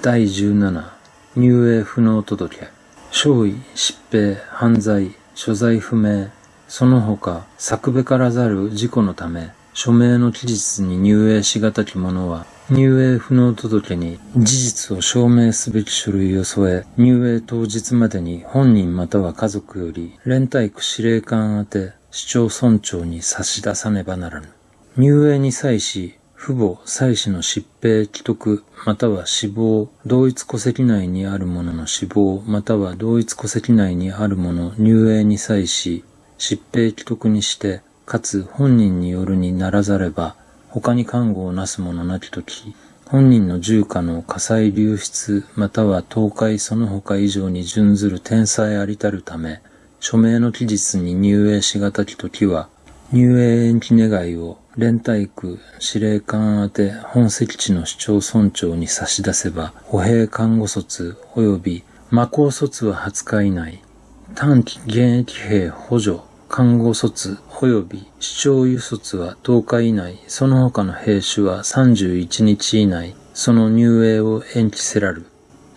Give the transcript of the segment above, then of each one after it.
第17入営不能届。少尉、疾病、犯罪、所在不明、その他、作べからざる事故のため、署名の期日に入営しがたき者は、入営不能届に事実を証明すべき書類を添え、入営当日までに本人または家族より、連隊区司令官宛て市町村長に差し出さねばならぬ。入営に際し、父母、妻子の疾病、既得、または死亡、同一戸籍内にある者のの死亡、または同一戸籍内にある者入営に際し、疾病既得にして、かつ本人によるにならざれば、他に看護をなす者なきとき、本人の住家の火災流出、または倒壊その他以上に準ずる天才ありたるため、署名の期日に入営しがたきときは、入営延期願いを連隊区司令官宛て本籍地の市町村長に差し出せば、歩兵看護卒及び魔高卒は20日以内、短期現役兵補助看護卒及び市長輸卒は10日以内、その他の兵種は31日以内、その入営を延期せらる。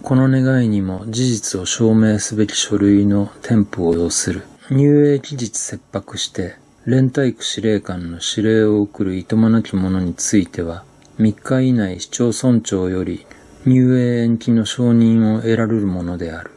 この願いにも事実を証明すべき書類の添付を要する。入営期日切迫して、連隊区司令官の指令を送るいとまなき者については、3日以内市町村長より入営延期の承認を得られるものである。